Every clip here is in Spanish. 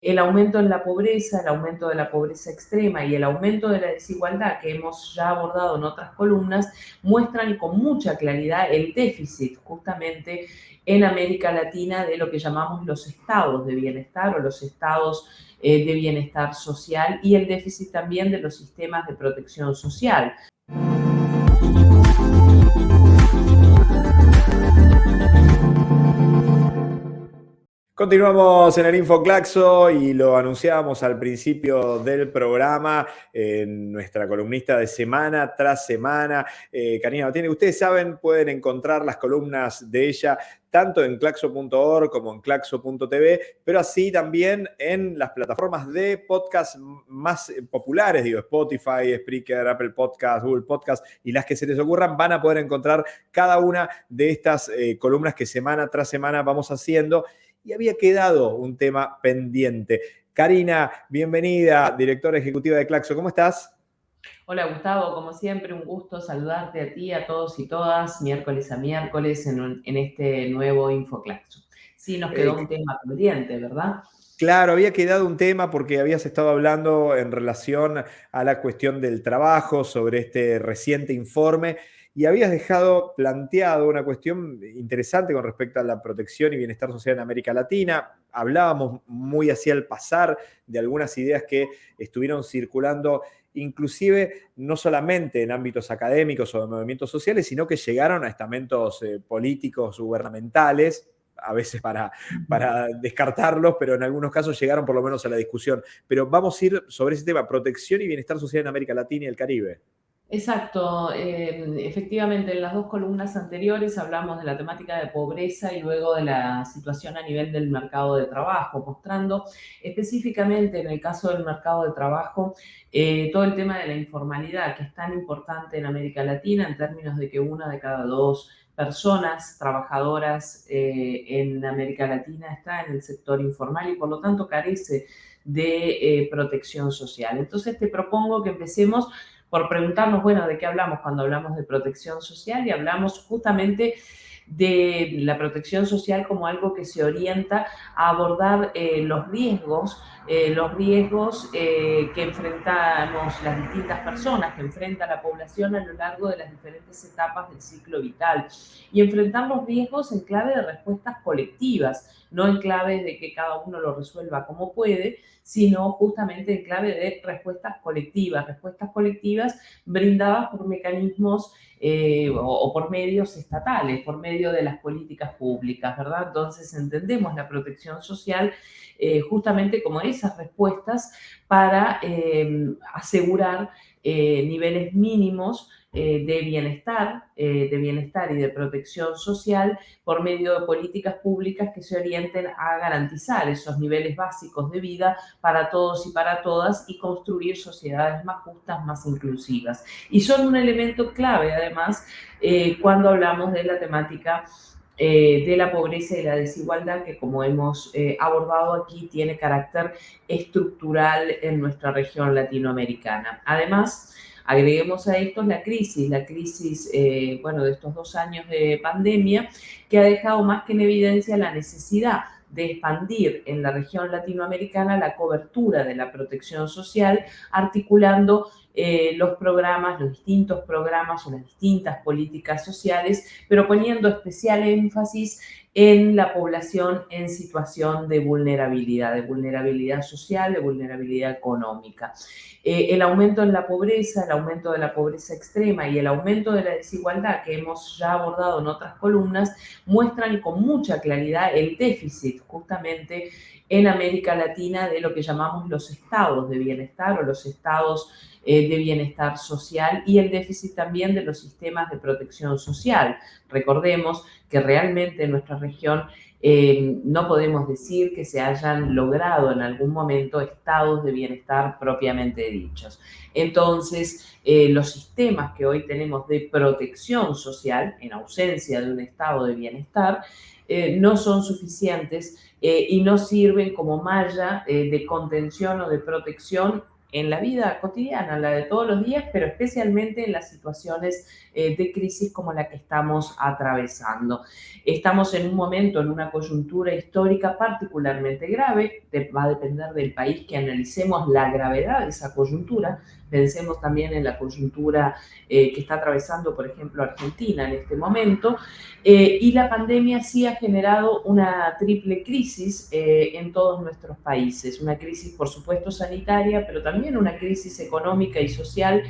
el aumento en la pobreza, el aumento de la pobreza extrema y el aumento de la desigualdad que hemos ya abordado en otras columnas muestran con mucha claridad el déficit justamente en América Latina de lo que llamamos los estados de bienestar o los estados eh, de bienestar social y el déficit también de los sistemas de protección social. Continuamos en el InfoClaxo y lo anunciábamos al principio del programa en nuestra columnista de semana tras semana. Eh, Karina tiene ustedes saben, pueden encontrar las columnas de ella tanto en claxo.org como en claxo.tv, pero así también en las plataformas de podcast más populares, digo, Spotify, Spreaker, Apple Podcast, Google Podcast y las que se les ocurran, van a poder encontrar cada una de estas eh, columnas que semana tras semana vamos haciendo y había quedado un tema pendiente. Karina, bienvenida, directora ejecutiva de Claxo, ¿cómo estás? Hola Gustavo, como siempre un gusto saludarte a ti, a todos y todas, miércoles a miércoles en, este nuevo InfoClaxo. Sí, nos quedó un tema pendiente, ¿verdad? Claro, había quedado un tema porque habías estado hablando en relación a la cuestión del trabajo, sobre este reciente informe y habías dejado planteado una cuestión interesante con respecto a la protección y bienestar social en América Latina. Hablábamos muy hacia el pasar de algunas ideas que estuvieron circulando inclusive no solamente en ámbitos académicos o de movimientos sociales, sino que llegaron a estamentos eh, políticos, gubernamentales, a veces para, para descartarlos, pero en algunos casos llegaron por lo menos a la discusión. Pero vamos a ir sobre ese tema, protección y bienestar social en América Latina y el Caribe. Exacto, em, efectivamente en las dos columnas anteriores hablamos de la temática de pobreza y luego de la situación a nivel del mercado de trabajo, mostrando específicamente en el caso del mercado de trabajo eh, todo el tema de la informalidad que es tan importante en América Latina en términos de que una de cada dos personas trabajadoras eh, en América Latina está en el sector informal y por lo tanto carece de eh, protección social. Entonces te propongo que empecemos por preguntarnos, bueno, ¿de qué hablamos cuando hablamos de protección social? Y hablamos justamente de la protección social como algo que se orienta a abordar eh, los riesgos, eh, los riesgos eh, que enfrentamos las distintas personas, que enfrenta la población a lo largo de las diferentes etapas del ciclo vital. Y enfrentar los riesgos en clave de respuestas colectivas, no en clave de que cada uno lo resuelva como puede, sino justamente en clave de respuestas colectivas, respuestas colectivas brindadas por mecanismos eh, o, por medios estatales, por medio de las políticas públicas, ¿verdad? Entonces entendemos la protección social eh, justamente como esas respuestas para eh, asegurar niveles mínimos eh, de bienestar, eh, de bienestar y de protección social por medio de políticas públicas que se orienten a garantizar esos niveles básicos de vida para todos y para todas y construir sociedades más justas, más inclusivas. Y son un elemento clave, además, eh, cuando hablamos de la temática de la pobreza y la desigualdad que como hemos abordado aquí tiene carácter estructural en nuestra región latinoamericana. Además, Agreguemos a esto la crisis, la crisis, eh, bueno, de estos dos años de pandemia, que ha dejado más que en evidencia la necesidad de expandir en la región latinoamericana la cobertura de la protección social, articulando eh, los programas, los distintos programas o las distintas políticas sociales, pero poniendo especial énfasis en la población en situación de vulnerabilidad, de vulnerabilidad social, de vulnerabilidad económica. Eh, el aumento en la pobreza, el aumento de la pobreza extrema y el aumento de la desigualdad que hemos ya abordado en otras columnas muestran con mucha claridad el déficit justamente en América Latina de lo que llamamos los estados de bienestar o los estados eh, de bienestar social y el déficit también de los sistemas de protección social. Recordemos que realmente en nuestra región eh, no podemos decir que se hayan logrado en algún momento estados de bienestar propiamente dichos. Entonces, eh, los sistemas que hoy tenemos de protección social, en ausencia de un estado de bienestar, no son suficientes y no sirven como malla de contención o de protección en la vida cotidiana, la de todos los días, pero especialmente en las situaciones eh, de crisis como la que estamos atravesando. Estamos en un momento, en una coyuntura histórica particularmente grave, va a depender del país que analicemos la gravedad de esa coyuntura, pensemos también en la coyuntura eh, que está atravesando, por ejemplo, Argentina en este momento, eh, y la pandemia sí ha generado una triple crisis en todos nuestros países, una crisis por supuesto sanitaria, pero también una crisis económica y social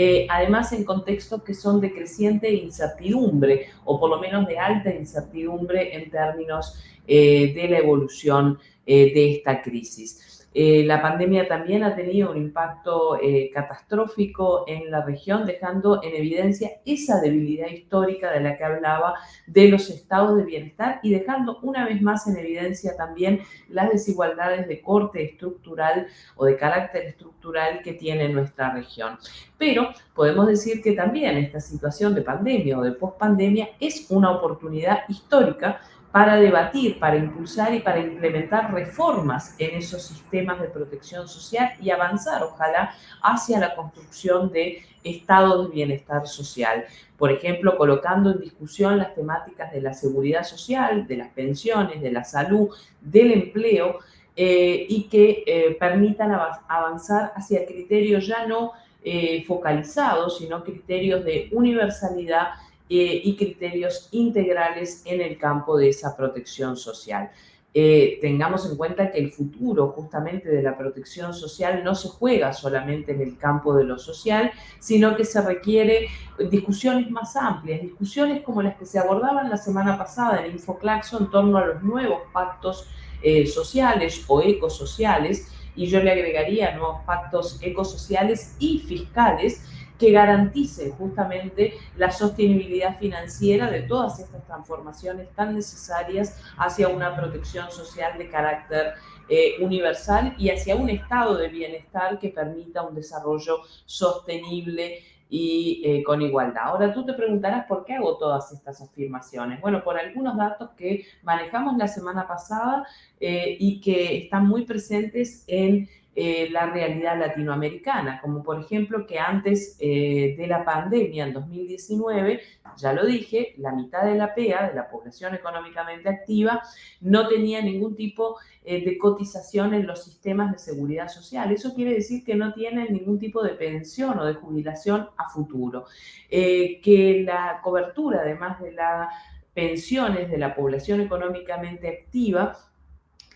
eh, además en contextos que son de creciente incertidumbre o por lo menos de alta incertidumbre en términos eh, de la evolución eh, de esta crisis. Eh, la pandemia también ha tenido un impacto eh, catastrófico en la región, dejando en evidencia esa debilidad histórica de la que hablaba de los estados de bienestar y dejando una vez más en evidencia también las desigualdades de corte estructural o de carácter estructural que tiene nuestra región. Pero podemos decir que también esta situación de pandemia o de pospandemia es una oportunidad histórica para debatir, para impulsar y para implementar reformas en esos sistemas de protección social y avanzar, ojalá, hacia la construcción de estados de bienestar social. Por ejemplo, colocando en discusión las temáticas de la seguridad social, de las pensiones, de la salud, del empleo, eh, y que eh, permitan avanzar hacia criterios ya no eh, focalizados, sino criterios de universalidad eh, y criterios integrales en el campo de esa protección social. Eh, tengamos en cuenta que el futuro justamente de la protección social no se juega solamente en el campo de lo social, sino que se requiere discusiones más amplias, discusiones como las que se abordaban la semana pasada en Infoclaxo en torno a los nuevos pactos eh, sociales o ecosociales, y yo le agregaría nuevos pactos ecosociales y fiscales que garantice justamente la sostenibilidad financiera de todas estas transformaciones tan necesarias hacia una protección social de carácter eh, universal y hacia un estado de bienestar que permita un desarrollo sostenible y eh, con igualdad. Ahora tú te preguntarás por qué hago todas estas afirmaciones. Bueno, por algunos datos que manejamos la semana pasada eh, y que están muy presentes en eh, la realidad latinoamericana, como por ejemplo que antes eh, de la pandemia, en 2019, ya lo dije, la mitad de la PEA, de la población económicamente activa, no tenía ningún tipo eh, de cotización en los sistemas de seguridad social. Eso quiere decir que no tienen ningún tipo de pensión o de jubilación a futuro. que la cobertura, además de las pensiones de la población económicamente activa,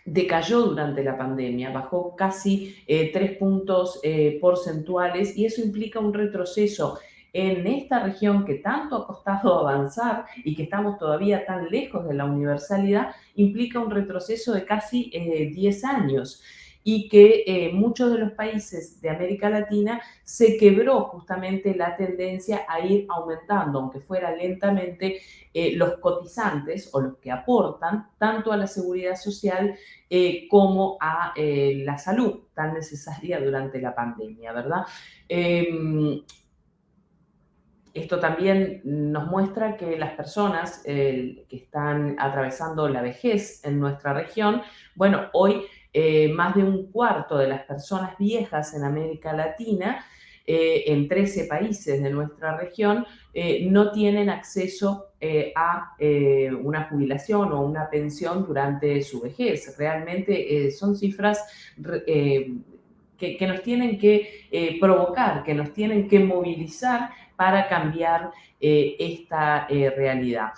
decayó durante la pandemia, bajó casi eh, tres puntos eh, porcentuales y eso implica un retroceso en esta región que tanto ha costado avanzar y que estamos todavía tan lejos de la universalidad, implica un retroceso de casi 10 eh, años y que eh, muchos de los países de América Latina se quebró justamente la tendencia a ir aumentando, aunque fuera lentamente, eh, los cotizantes o los que aportan tanto a la seguridad social eh, como a la salud tan necesaria durante la pandemia, ¿verdad? Em, esto también nos muestra que las personas que están atravesando la vejez en nuestra región, bueno, hoy eh, más de un cuarto de las personas viejas en América Latina, eh, en 13 países de nuestra región, eh, no tienen acceso a una jubilación o una pensión durante su vejez. Realmente son cifras que, que, nos tienen que provocar, que nos tienen que movilizar para cambiar esta realidad.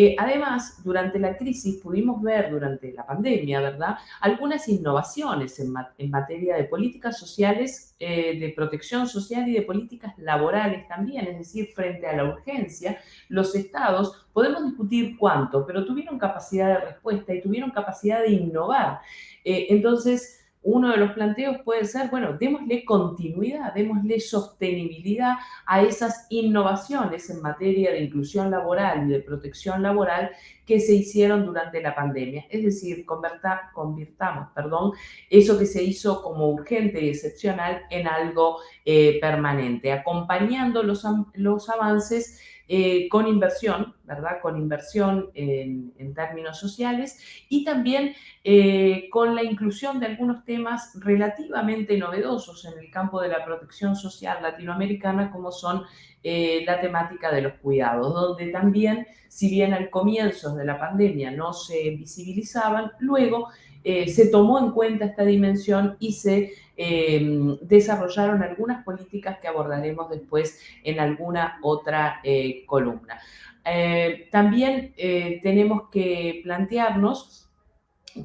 Eh, además, durante la crisis pudimos ver, durante la pandemia, ¿verdad?, algunas innovaciones en, materia de políticas sociales, eh, de protección social y de políticas laborales también, es decir, frente a la urgencia, los estados, podemos discutir cuánto, pero tuvieron capacidad de respuesta y tuvieron capacidad de innovar. Eh, entonces, uno de los planteos puede ser, bueno, démosle continuidad, démosle sostenibilidad a esas innovaciones en materia de inclusión laboral y de protección laboral que se hicieron durante la pandemia. Es decir, convirtamos perdón, eso que se hizo como urgente y excepcional en algo eh, permanente, acompañando los, los avances eh, con inversión, ¿verdad? Con inversión en, términos sociales y también eh, con la inclusión de algunos temas relativamente novedosos en el campo de la protección social latinoamericana, como son eh, la temática de los cuidados, donde también, si bien al comienzo de la pandemia no se visibilizaban, luego se tomó en cuenta esta dimensión y se Em, desarrollaron algunas políticas que abordaremos después en alguna otra eh, columna. Eh, también eh, tenemos que plantearnos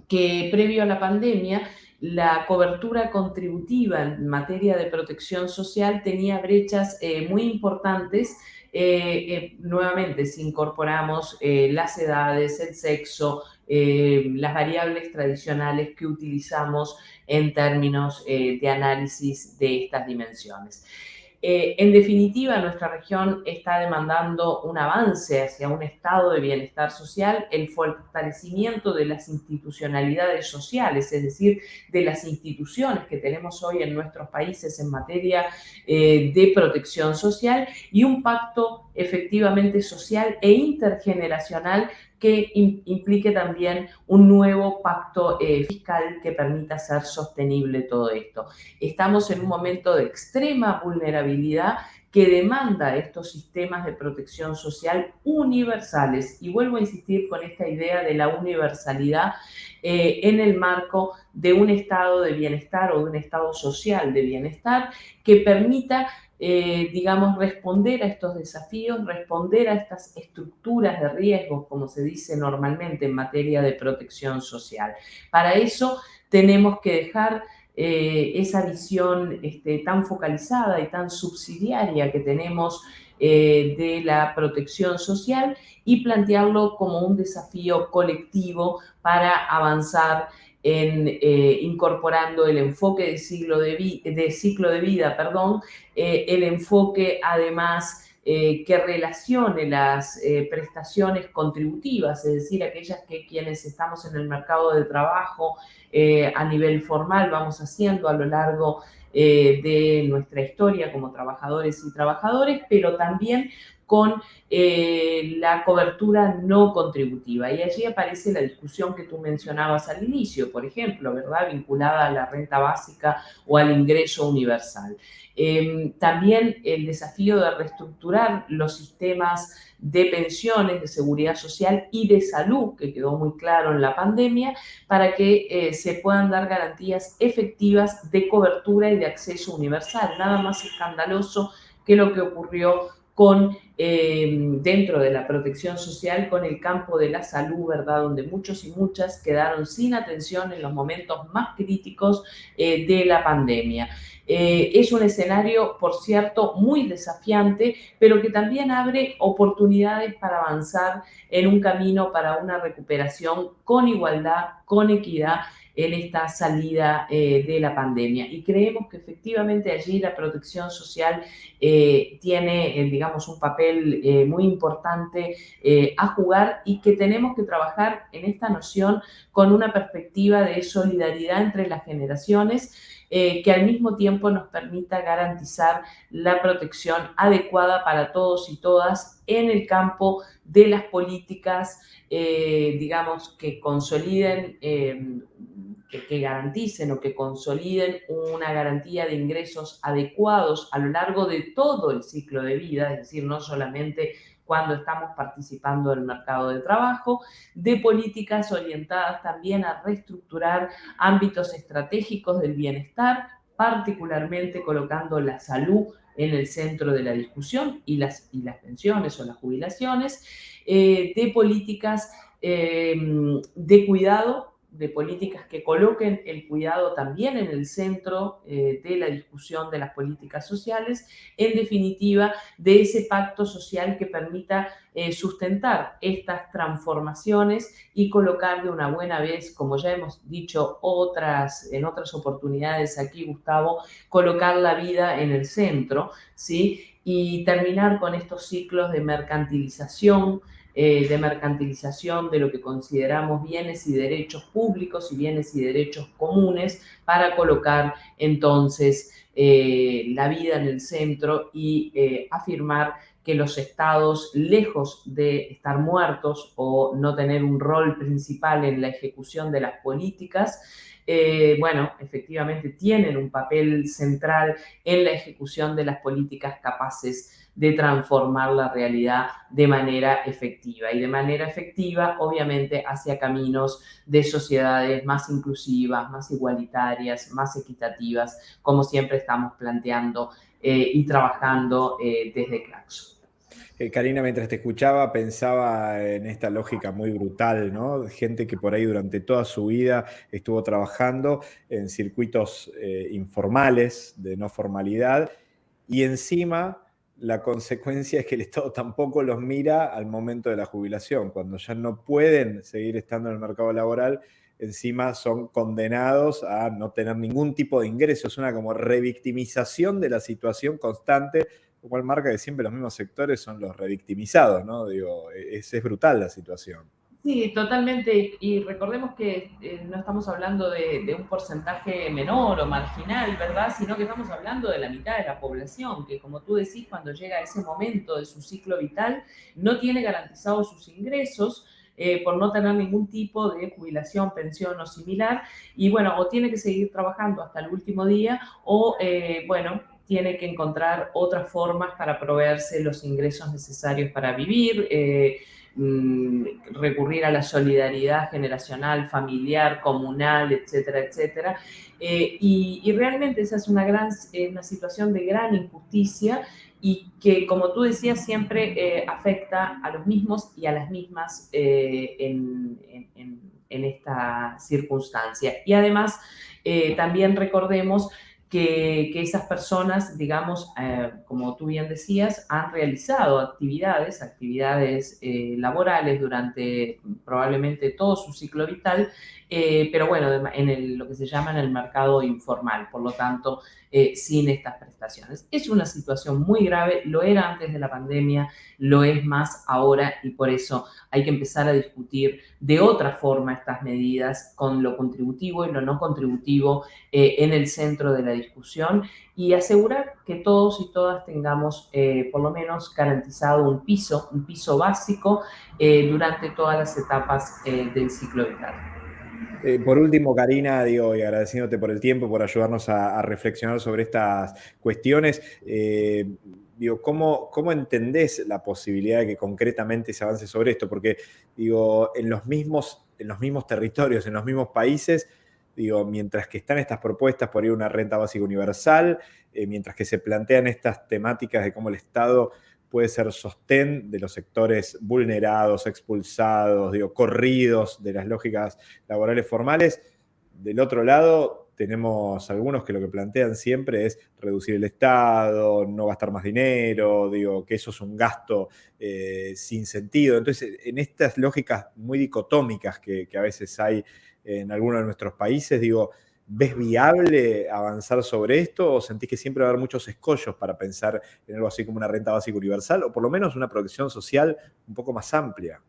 que previo a la pandemia, la cobertura contributiva en materia de protección social tenía brechas muy importantes nuevamente, si incorporamos las edades, el sexo, las variables tradicionales que utilizamos en términos eh, de análisis de estas dimensiones. Eh, en definitiva, nuestra región está demandando un avance hacia un estado de bienestar social, el fortalecimiento de las institucionalidades sociales, es decir, de las instituciones que tenemos hoy en nuestros países en materia eh, de protección social y un pacto efectivamente social e intergeneracional que implique también un nuevo pacto eh, fiscal que permita hacer sostenible todo esto. Estamos en un momento de extrema vulnerabilidad que demanda estos sistemas de protección social universales. Y vuelvo a insistir con esta idea de la universalidad eh, en el marco de un estado de bienestar o de un estado social de bienestar que permita eh, digamos, responder a estos desafíos, responder a estas estructuras de riesgos, como se dice normalmente en materia de protección social. Para eso tenemos que dejar eh, esa visión este, tan focalizada y tan subsidiaria que tenemos eh, de la protección social y plantearlo como un desafío colectivo para avanzar en eh, incorporando el enfoque de, ciclo de, vida, eh, el enfoque además eh, que relacione las prestaciones contributivas, es decir, aquellas que quienes estamos en el mercado de trabajo a nivel formal vamos haciendo a lo largo de nuestra historia como trabajadores y trabajadores, pero también con eh, la cobertura no contributiva. Y allí aparece la discusión que tú mencionabas al inicio, por ejemplo, ¿verdad? Vinculada a la renta básica o al ingreso universal. Em, también el desafío de reestructurar los sistemas de pensiones, de seguridad social y de salud, que quedó muy claro en la pandemia, para que eh, se puedan dar garantías efectivas de cobertura y de acceso universal. Nada más escandaloso que lo que ocurrió con, eh, dentro de la protección social con el campo de la salud, ¿verdad? Donde muchos y muchas quedaron sin atención en los momentos más críticos eh, de la pandemia. Eh, es un escenario, por cierto, muy desafiante, pero que también abre oportunidades para avanzar en un camino para una recuperación con igualdad, con equidad en esta salida eh, de la pandemia. Y creemos que efectivamente allí la protección social eh, tiene, digamos, un papel muy importante a jugar y que tenemos que trabajar en esta noción con una perspectiva de solidaridad entre las generaciones que al mismo tiempo nos permita garantizar la protección adecuada para todos y todas en el campo de las políticas, digamos, que consoliden que, garanticen o que consoliden una garantía de ingresos adecuados a lo largo de todo el ciclo de vida, es decir, no solamente cuando estamos participando del mercado de trabajo, de políticas orientadas también a reestructurar ámbitos estratégicos del bienestar, particularmente colocando la salud en el centro de la discusión y las, y las pensiones o las jubilaciones, eh, de políticas eh, de cuidado de políticas que coloquen el cuidado también en el centro eh, de la discusión de las políticas sociales, en definitiva, de ese pacto social que permita eh, sustentar estas transformaciones y colocar de una buena vez, como ya hemos dicho otras, en otras oportunidades aquí, Gustavo, colocar la vida en el centro, ¿sí? Y terminar con estos ciclos de mercantilización, eh, de mercantilización de lo que consideramos bienes y derechos públicos y bienes y derechos comunes para colocar entonces eh, la vida en el centro y eh, afirmar que los estados, lejos de estar muertos o no tener un rol principal en la ejecución de las políticas, bueno, efectivamente tienen un papel central en la ejecución de las políticas capaces de transformar la realidad de manera efectiva y de manera efectiva, obviamente, hacia caminos de sociedades más inclusivas, más igualitarias, más equitativas, como siempre estamos planteando eh, y trabajando eh, desde Claxo. Eh, Karina, mientras te escuchaba, pensaba en esta lógica muy brutal, ¿no? Gente que por ahí durante toda su vida estuvo trabajando en circuitos informales, de no formalidad, y encima la consecuencia es que el Estado tampoco los mira al momento de la jubilación, cuando ya no pueden seguir estando en el mercado laboral, encima son condenados a no tener ningún tipo de ingreso. Es una como revictimización de la situación constante lo cual marca que siempre los mismos sectores son los revictimizados, ¿no? Digo, es, es brutal la situación. Sí, totalmente. Y recordemos que eh, no estamos hablando de, un porcentaje menor o marginal, ¿verdad? Sino que estamos hablando de la mitad de la población, que como tú decís, cuando llega a ese momento de su ciclo vital, no tiene garantizados sus ingresos. Eh, por no tener ningún tipo de jubilación, pensión o similar, y bueno, o tiene que seguir trabajando hasta el último día, o eh, bueno, tiene que encontrar otras formas para proveerse los ingresos necesarios para vivir, eh, mm, recurrir a la solidaridad generacional, familiar, comunal, etcétera, etcétera. Eh, y, realmente esa es una, gran, eh, una situación de gran injusticia y que, como tú decías, siempre afecta a los mismos y a las mismas en, esta circunstancia. Y además, también recordemos que, esas personas, digamos, eh, como tú bien decías, han realizado actividades, actividades eh, laborales durante probablemente todo su ciclo vital, eh, pero bueno, en lo que se llama en el mercado informal, por lo tanto, sin estas prestaciones. Es una situación muy grave, lo era antes de la pandemia, lo es más ahora y por eso hay que empezar a discutir de otra forma estas medidas con lo contributivo y lo no contributivo en el centro de la discusión y asegurar que todos y todas tengamos eh, por lo menos garantizado un piso, un piso básico eh, durante todas las etapas eh, del ciclo vital. Por último, Karina, digo, y agradeciéndote por el tiempo, por ayudarnos a, reflexionar sobre estas cuestiones, digo, ¿cómo, ¿cómo entendés la posibilidad de que concretamente se avance sobre esto? Porque, digo, en los mismos, en los mismos territorios, en los mismos países, Digo, mientras que están estas propuestas por ir a una renta básica universal, eh, mientras que se plantean estas temáticas de cómo el Estado puede ser sostén de los sectores vulnerados, expulsados, digo, corridos de las lógicas laborales formales, del otro lado tenemos algunos que lo que plantean siempre es reducir el Estado, no gastar más dinero, digo, que eso es un gasto eh, sin sentido. Entonces, en estas lógicas muy dicotómicas que, a veces hay en alguno de nuestros países, digo, ¿ves viable avanzar sobre esto o sentís que siempre va a haber muchos escollos para pensar en algo así como una renta básica universal o por lo menos una protección social un poco más amplia?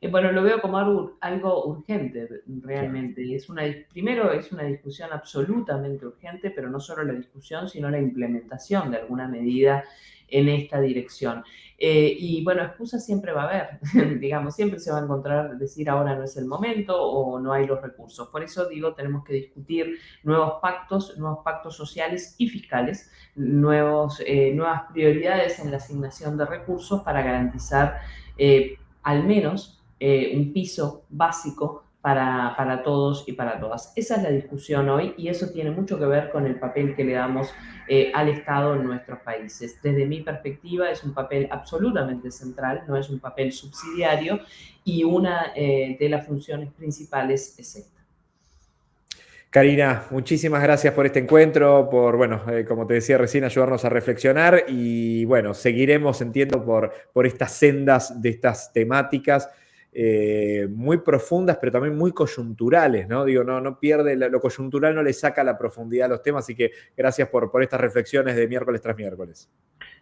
Eh, bueno, lo veo como algo, algo urgente realmente. Es una, primero es una discusión absolutamente urgente, pero no solo la discusión, sino la implementación de alguna medida en esta dirección. Eh, y bueno, excusas siempre va a haber, digamos, siempre se va a encontrar decir ahora no es el momento o no hay los recursos. Por eso digo, tenemos que discutir nuevos pactos, nuevos pactos sociales y fiscales, nuevos, eh, nuevas prioridades en la asignación de recursos para garantizar eh, al menos un piso básico para, para, todos y para todas. Esa es la discusión hoy y eso tiene mucho que ver con el papel que le damos eh, al Estado en nuestros países. Desde mi perspectiva es un papel absolutamente central, no es un papel subsidiario y una eh, de las funciones principales es esta. Karina, muchísimas gracias por este encuentro, por, bueno, eh, como te decía recién, ayudarnos a reflexionar y, bueno, seguiremos, entiendo, por, por estas sendas de estas temáticas eh, muy profundas, pero también muy coyunturales, ¿no? Digo, no, no pierde, lo coyuntural no le saca la profundidad a los temas, así que gracias por, por estas reflexiones de miércoles tras miércoles.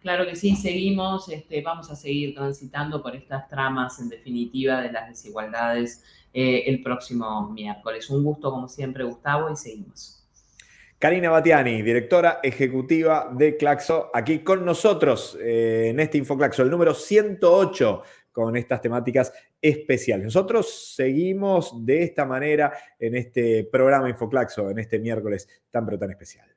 Claro que sí, seguimos, este, vamos a seguir transitando por estas tramas, en definitiva, de las desigualdades eh, el próximo miércoles. Un gusto, como siempre, Gustavo, y seguimos. Karina Batiani, directora ejecutiva de Claxo, aquí con nosotros eh, en este Infoclaxo, el número 108 con estas temáticas especiales. Nosotros seguimos de esta manera en este programa Infoclaxo, en este miércoles tan pero tan especial.